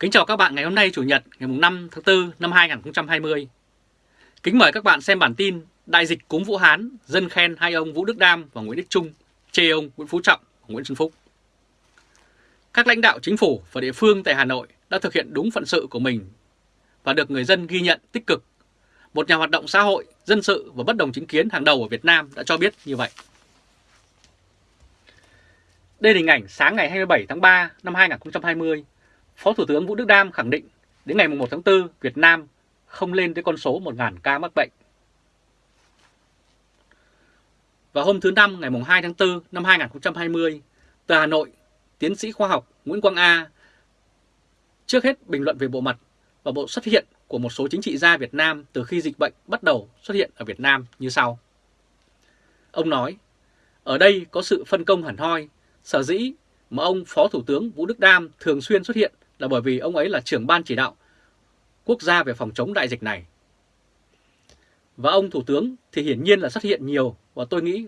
Kính chào các bạn ngày hôm nay Chủ nhật ngày 5 tháng 4 năm 2020. Kính mời các bạn xem bản tin Đại dịch cúm Vũ Hán, dân khen hai ông Vũ Đức Đam và Nguyễn Đức Trung, chê ông Nguyễn Phú Trọng và Nguyễn Xuân Phúc. Các lãnh đạo chính phủ và địa phương tại Hà Nội đã thực hiện đúng phận sự của mình và được người dân ghi nhận tích cực. Một nhà hoạt động xã hội, dân sự và bất đồng chính kiến hàng đầu ở Việt Nam đã cho biết như vậy. Đây là hình ảnh sáng ngày 27 tháng 3 năm 2020 Phó Thủ tướng Vũ Đức Đam khẳng định đến ngày 1 tháng 4 Việt Nam không lên tới con số 1.000 ca mắc bệnh. Vào hôm thứ Năm ngày 2 tháng 4 năm 2020, từ Hà Nội, tiến sĩ khoa học Nguyễn Quang A trước hết bình luận về bộ mặt và bộ xuất hiện của một số chính trị gia Việt Nam từ khi dịch bệnh bắt đầu xuất hiện ở Việt Nam như sau. Ông nói, ở đây có sự phân công hẳn hoi, sở dĩ mà ông Phó Thủ tướng Vũ Đức Đam thường xuyên xuất hiện là bởi vì ông ấy là trưởng ban chỉ đạo quốc gia về phòng chống đại dịch này. Và ông Thủ tướng thì hiển nhiên là xuất hiện nhiều và tôi nghĩ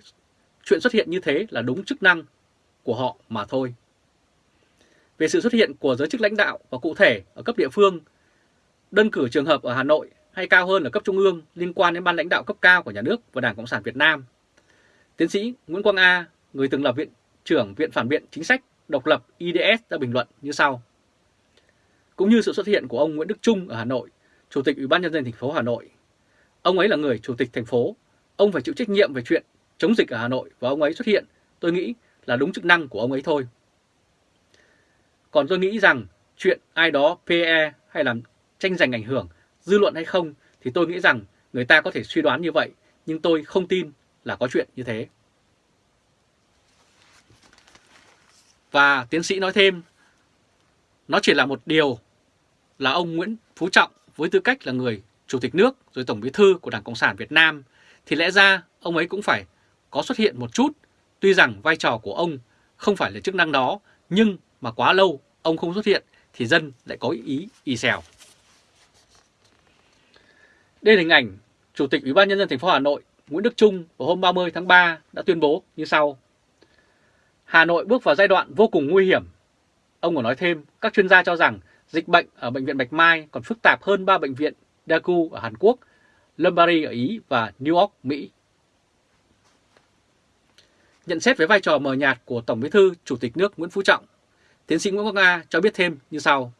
chuyện xuất hiện như thế là đúng chức năng của họ mà thôi. Về sự xuất hiện của giới chức lãnh đạo và cụ thể ở cấp địa phương, đơn cử trường hợp ở Hà Nội hay cao hơn ở cấp trung ương liên quan đến ban lãnh đạo cấp cao của nhà nước và Đảng Cộng sản Việt Nam. Tiến sĩ Nguyễn Quang A, người từng là viện trưởng Viện Phản biện Chính sách độc lập IDS đã bình luận như sau cũng như sự xuất hiện của ông Nguyễn Đức Trung ở Hà Nội, Chủ tịch Ủy ban nhân dân thành phố Hà Nội. Ông ấy là người chủ tịch thành phố, ông phải chịu trách nhiệm về chuyện chống dịch ở Hà Nội và ông ấy xuất hiện, tôi nghĩ là đúng chức năng của ông ấy thôi. Còn tôi nghĩ rằng chuyện ai đó PE hay làm tranh giành ảnh hưởng, dư luận hay không thì tôi nghĩ rằng người ta có thể suy đoán như vậy, nhưng tôi không tin là có chuyện như thế. Và tiến sĩ nói thêm, nó chỉ là một điều là ông Nguyễn Phú Trọng với tư cách là người Chủ tịch nước rồi Tổng bí thư của Đảng Cộng sản Việt Nam thì lẽ ra ông ấy cũng phải có xuất hiện một chút. Tuy rằng vai trò của ông không phải là chức năng đó nhưng mà quá lâu ông không xuất hiện thì dân lại có ý y xèo. Đây là hình ảnh Chủ tịch Ủy ban Nhân dân thành phố Hà Nội Nguyễn Đức Trung vào hôm 30 tháng 3 đã tuyên bố như sau. Hà Nội bước vào giai đoạn vô cùng nguy hiểm. Ông còn nói thêm, các chuyên gia cho rằng Dịch bệnh ở Bệnh viện Bạch Mai còn phức tạp hơn 3 bệnh viện Daegu ở Hàn Quốc, Lombardy ở Ý và New York, Mỹ. Nhận xét về vai trò mờ nhạt của Tổng bí thư Chủ tịch nước Nguyễn Phú Trọng, tiến sĩ Nguyễn Quốc Nga cho biết thêm như sau.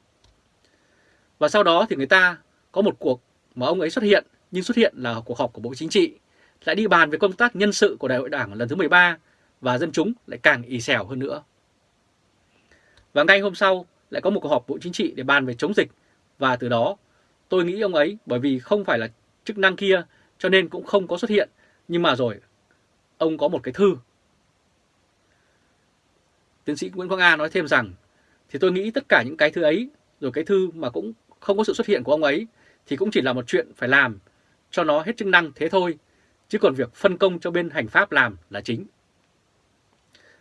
Và sau đó thì người ta có một cuộc mà ông ấy xuất hiện, nhưng xuất hiện là cuộc họp của Bộ Chính trị, lại đi bàn về công tác nhân sự của Đại hội Đảng lần thứ 13 và dân chúng lại càng ì xèo hơn nữa. Và ngay hôm sau, lại có một cuộc họp Bộ Chính trị để bàn về chống dịch và từ đó, tôi nghĩ ông ấy, bởi vì không phải là chức năng kia, cho nên cũng không có xuất hiện nhưng mà rồi, ông có một cái thư. Tiến sĩ Nguyễn Quang A nói thêm rằng, thì tôi nghĩ tất cả những cái thư ấy, rồi cái thư mà cũng không có sự xuất hiện của ông ấy, thì cũng chỉ là một chuyện phải làm, cho nó hết chức năng thế thôi, chứ còn việc phân công cho bên hành pháp làm là chính.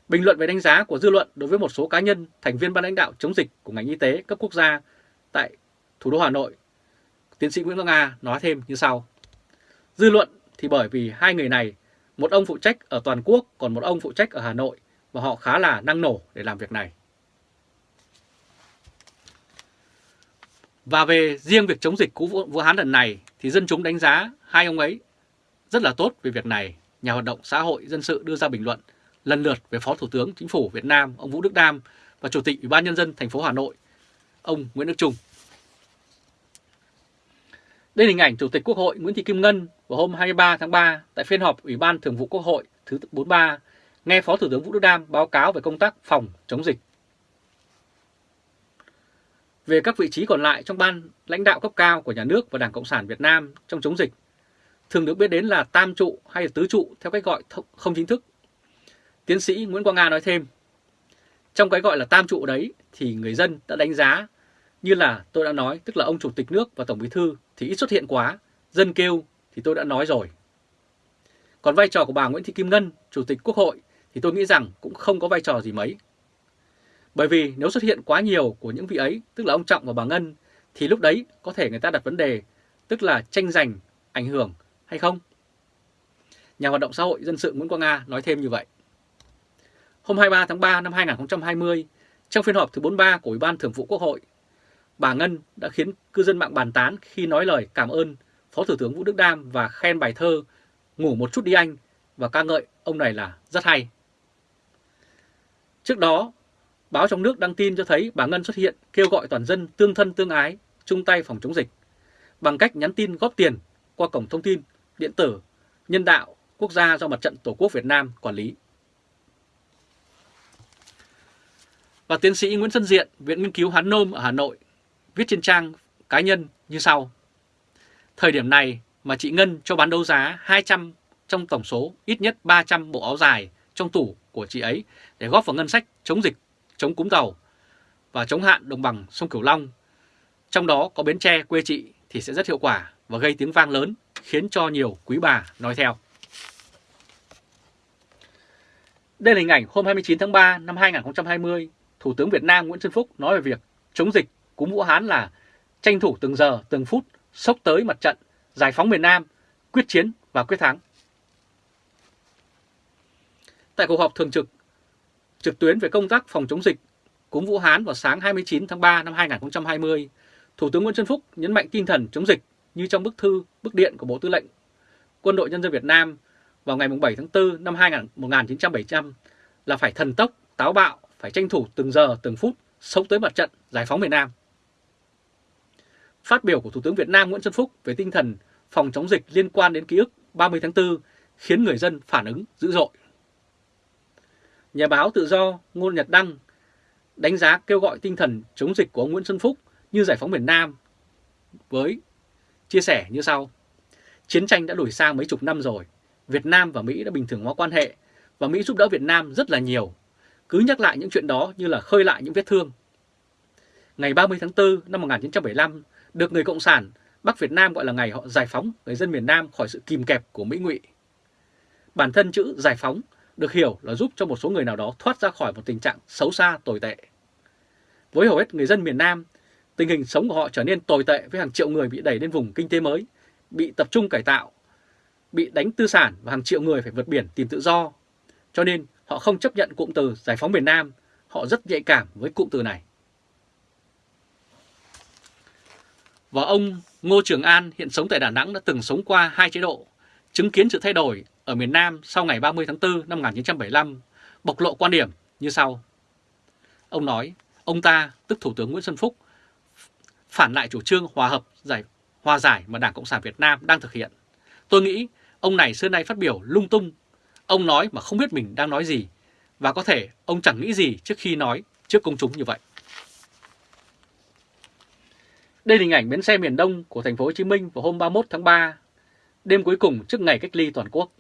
Bình luận về đánh giá của dư luận đối với một số cá nhân, thành viên ban lãnh đạo chống dịch của ngành y tế cấp quốc gia tại thủ đô Hà Nội, tiến sĩ Nguyễn Văn Nga nói thêm như sau. Dư luận thì bởi vì hai người này, một ông phụ trách ở toàn quốc còn một ông phụ trách ở Hà Nội và họ khá là năng nổ để làm việc này. Và về riêng việc chống dịch cú Vũ Hán lần này thì dân chúng đánh giá hai ông ấy rất là tốt về việc này. Nhà hoạt động xã hội dân sự đưa ra bình luận lần lượt về Phó Thủ tướng Chính phủ Việt Nam ông Vũ Đức Đam và Chủ tịch Ủy ban Nhân dân thành phố Hà Nội ông Nguyễn Đức Trung. Đây là hình ảnh Chủ tịch Quốc hội Nguyễn Thị Kim Ngân vào hôm 23 tháng 3 tại phiên họp Ủy ban Thường vụ Quốc hội thứ 43 nghe Phó Thủ tướng Vũ Đức Đam báo cáo về công tác phòng chống dịch. Về các vị trí còn lại trong ban lãnh đạo cấp cao của nhà nước và Đảng Cộng sản Việt Nam trong chống dịch, thường được biết đến là tam trụ hay tứ trụ theo cách gọi không chính thức Tiến sĩ Nguyễn Quang Nga nói thêm, trong cái gọi là tam trụ đấy thì người dân đã đánh giá như là tôi đã nói, tức là ông Chủ tịch nước và Tổng bí thư thì ít xuất hiện quá, dân kêu thì tôi đã nói rồi. Còn vai trò của bà Nguyễn Thị Kim Ngân, Chủ tịch Quốc hội thì tôi nghĩ rằng cũng không có vai trò gì mấy. Bởi vì nếu xuất hiện quá nhiều của những vị ấy, tức là ông Trọng và bà Ngân, thì lúc đấy có thể người ta đặt vấn đề, tức là tranh giành, ảnh hưởng hay không? Nhà hoạt động xã hội dân sự Nguyễn Quang Nga nói thêm như vậy hôm 23 tháng 3 năm 2020 trong phiên họp thứ 43 của Ủy ban Thường vụ Quốc hội. bà Ngân đã khiến cư dân mạng bàn tán khi nói lời cảm ơn Phó Thủ tướng Vũ Đức Đam và khen bài thơ Ngủ một chút đi anh và ca ngợi ông này là rất hay. Trước đó, báo trong nước đăng tin cho thấy bà Ngân xuất hiện kêu gọi toàn dân tương thân tương ái, chung tay phòng chống dịch bằng cách nhắn tin góp tiền qua cổng thông tin điện tử nhân đạo quốc gia do Mặt trận Tổ quốc Việt Nam quản lý. Và tiến sĩ Nguyễn Xuân Diện, Viện Nghiên cứu Hán Nôm ở Hà Nội, viết trên trang cá nhân như sau. Thời điểm này mà chị Ngân cho bán đấu giá 200 trong tổng số ít nhất 300 bộ áo dài trong tủ của chị ấy để góp vào ngân sách chống dịch, chống cúm tàu và chống hạn đồng bằng sông Cửu Long. Trong đó có Bến Tre quê chị thì sẽ rất hiệu quả và gây tiếng vang lớn khiến cho nhiều quý bà nói theo. Đây là hình ảnh hôm 29 tháng 3 năm 2020, Thủ tướng Việt Nam Nguyễn Xuân Phúc nói về việc chống dịch cúm Vũ Hán là tranh thủ từng giờ, từng phút, sốc tới mặt trận, giải phóng miền Nam, quyết chiến và quyết thắng. Tại cuộc họp thường trực trực tuyến về công tác phòng chống dịch cúm Vũ Hán vào sáng 29 tháng 3 năm 2020, Thủ tướng Nguyễn Xuân Phúc nhấn mạnh tinh thần chống dịch như trong bức thư, bức điện của Bộ Tư lệnh Quân đội Nhân dân Việt Nam vào ngày 7 tháng 4 năm 1975 là phải thần tốc, táo bạo, phải tranh thủ từng giờ, từng phút sống tới mặt trận giải phóng miền Nam. Phát biểu của Thủ tướng Việt Nam Nguyễn Xuân Phúc về tinh thần phòng chống dịch liên quan đến ký ức 30 tháng 4 khiến người dân phản ứng dữ dội. Nhà báo tự do Ngôn Nhật Đăng đánh giá kêu gọi tinh thần chống dịch của ông Nguyễn Xuân Phúc như giải phóng miền Nam với chia sẻ như sau. Chiến tranh đã đổi sang mấy chục năm rồi, Việt Nam và Mỹ đã bình thường hóa quan hệ và Mỹ giúp đỡ Việt Nam rất là nhiều. Cứ nhắc lại những chuyện đó như là khơi lại những vết thương. Ngày 30 tháng 4 năm 1975 được người Cộng sản Bắc Việt Nam gọi là ngày họ giải phóng người dân miền Nam khỏi sự kìm kẹp của Mỹ ngụy. Bản thân chữ giải phóng được hiểu là giúp cho một số người nào đó thoát ra khỏi một tình trạng xấu xa tồi tệ. Với hầu hết người dân miền Nam, tình hình sống của họ trở nên tồi tệ với hàng triệu người bị đẩy lên vùng kinh tế mới, bị tập trung cải tạo, bị đánh tư sản và hàng triệu người phải vượt biển tìm tự do. Cho nên họ không chấp nhận cụm từ giải phóng miền Nam, họ rất nhạy cảm với cụm từ này. Và ông Ngô Trường An hiện sống tại Đà Nẵng đã từng sống qua hai chế độ, chứng kiến sự thay đổi ở miền Nam sau ngày 30 tháng 4 năm 1975, bộc lộ quan điểm như sau. Ông nói, ông ta, tức Thủ tướng Nguyễn Xuân Phúc, phản lại chủ trương hòa hợp giải hòa giải mà Đảng Cộng sản Việt Nam đang thực hiện. Tôi nghĩ ông này xưa nay phát biểu lung tung, ông nói mà không biết mình đang nói gì, và có thể ông chẳng nghĩ gì trước khi nói trước công chúng như vậy. Đây là hình ảnh bến xe miền Đông của thành phố Hồ Chí Minh vào hôm 31 tháng 3, đêm cuối cùng trước ngày cách ly toàn quốc.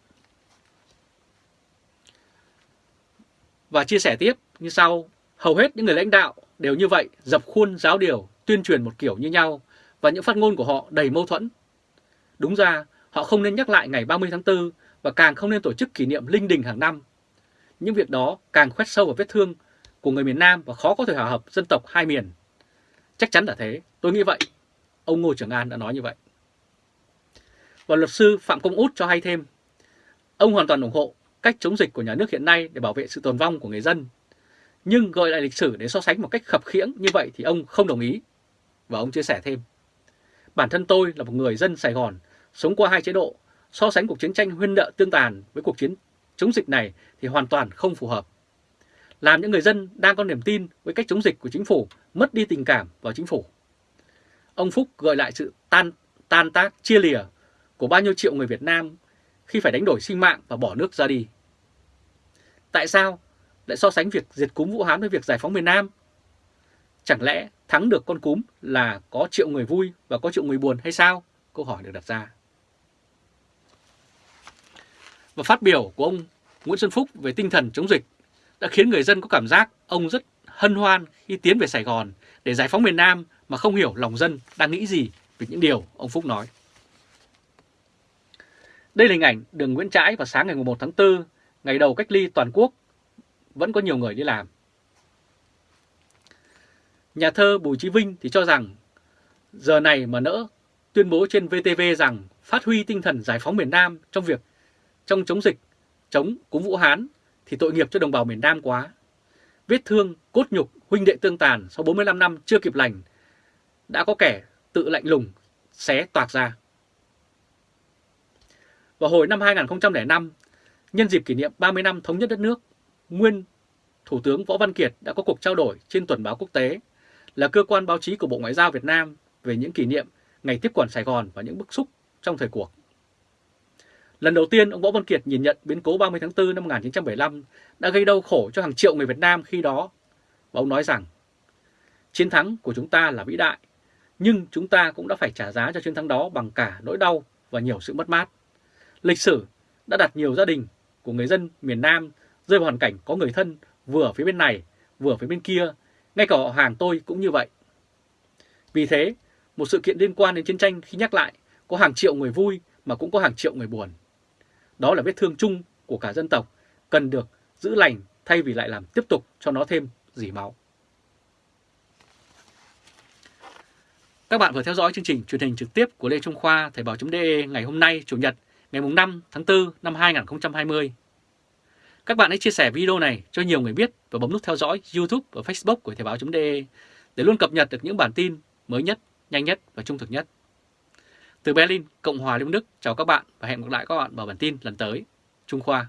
Và chia sẻ tiếp như sau, hầu hết những người lãnh đạo đều như vậy, dập khuôn giáo điều, tuyên truyền một kiểu như nhau và những phát ngôn của họ đầy mâu thuẫn. Đúng ra, họ không nên nhắc lại ngày 30 tháng 4 và càng không nên tổ chức kỷ niệm linh đình hàng năm. Những việc đó càng khoét sâu vào vết thương của người miền Nam và khó có thể hòa hợp dân tộc hai miền. Chắc chắn là thế, tôi nghĩ vậy. Ông Ngô Trường An đã nói như vậy. Và luật sư Phạm Công Út cho hay thêm, ông hoàn toàn ủng hộ cách chống dịch của nhà nước hiện nay để bảo vệ sự tồn vong của người dân. Nhưng gọi lại lịch sử để so sánh một cách khập khiễng như vậy thì ông không đồng ý. Và ông chia sẻ thêm, bản thân tôi là một người dân Sài Gòn, sống qua hai chế độ, so sánh cuộc chiến tranh huyên nợ tương tàn với cuộc chiến chống dịch này thì hoàn toàn không phù hợp. Làm những người dân đang có niềm tin với cách chống dịch của chính phủ, mất đi tình cảm vào chính phủ. Ông Phúc gợi lại sự tan tan tác, chia lìa của bao nhiêu triệu người Việt Nam khi phải đánh đổi sinh mạng và bỏ nước ra đi. Tại sao lại so sánh việc diệt cúm Vũ Hán với việc giải phóng miền Nam? Chẳng lẽ thắng được con cúm là có triệu người vui và có triệu người buồn hay sao? Câu hỏi được đặt ra. Và phát biểu của ông Nguyễn Xuân Phúc về tinh thần chống dịch đã khiến người dân có cảm giác ông rất hân hoan khi tiến về Sài Gòn để giải phóng miền Nam mà không hiểu lòng dân đang nghĩ gì về những điều ông Phúc nói. Đây là hình ảnh đường Nguyễn Trãi vào sáng ngày 1 tháng 4, ngày đầu cách ly toàn quốc, vẫn có nhiều người đi làm. Nhà thơ Bùi Chí Vinh thì cho rằng giờ này mà nỡ tuyên bố trên VTV rằng phát huy tinh thần giải phóng miền Nam trong việc trong chống dịch, chống cúng Vũ Hán thì tội nghiệp cho đồng bào miền Nam quá. Vết thương, cốt nhục, huynh đệ tương tàn sau 45 năm chưa kịp lành đã có kẻ tự lạnh lùng xé toạc ra. Vào hồi năm 2005, nhân dịp kỷ niệm 30 năm thống nhất đất nước, nguyên Thủ tướng Võ Văn Kiệt đã có cuộc trao đổi trên tuần báo quốc tế là cơ quan báo chí của Bộ Ngoại giao Việt Nam về những kỷ niệm ngày tiếp quản Sài Gòn và những bức xúc trong thời cuộc. Lần đầu tiên, ông Võ Văn Kiệt nhìn nhận biến cố 30 tháng 4 năm 1975 đã gây đau khổ cho hàng triệu người Việt Nam khi đó. Và ông nói rằng, chiến thắng của chúng ta là vĩ đại, nhưng chúng ta cũng đã phải trả giá cho chiến thắng đó bằng cả nỗi đau và nhiều sự mất mát. Lịch sử đã đặt nhiều gia đình của người dân miền Nam rơi vào hoàn cảnh có người thân vừa ở phía bên này, vừa ở phía bên kia, ngay cả họ hàng tôi cũng như vậy. Vì thế, một sự kiện liên quan đến chiến tranh khi nhắc lại có hàng triệu người vui mà cũng có hàng triệu người buồn. Đó là vết thương chung của cả dân tộc, cần được giữ lành thay vì lại làm tiếp tục cho nó thêm dỉ máu. Các bạn vừa theo dõi chương trình truyền hình trực tiếp của Lê Trung Khoa Thời báo.de ngày hôm nay Chủ nhật ngày 5 tháng 4 năm 2020. Các bạn hãy chia sẻ video này cho nhiều người biết và bấm nút theo dõi YouTube và Facebook của Thời báo.de để luôn cập nhật được những bản tin mới nhất, nhanh nhất và trung thực nhất. Từ Berlin, Cộng hòa Liên Đức, chào các bạn và hẹn gặp lại các bạn vào bản tin lần tới. Trung Khoa